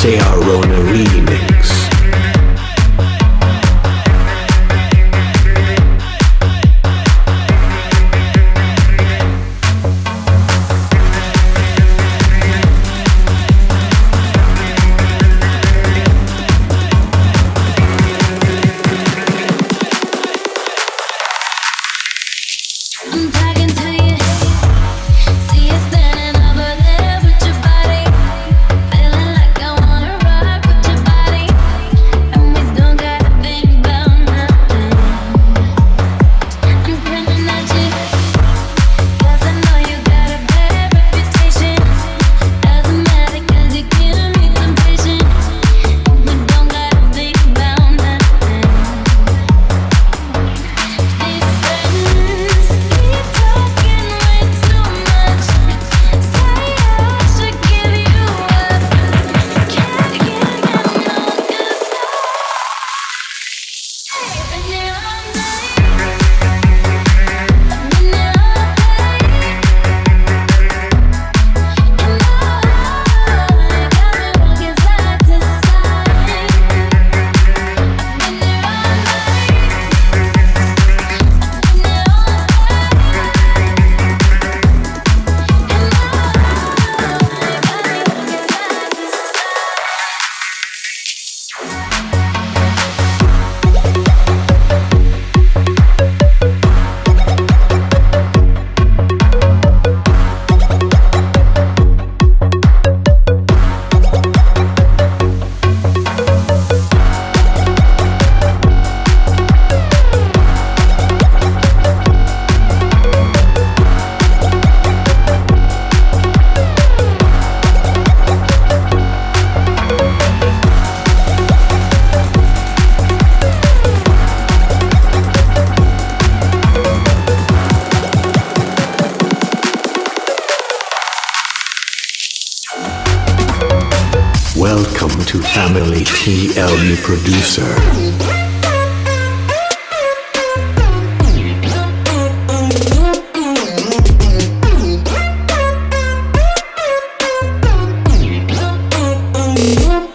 say our own arena Welcome to Family TLU Producer.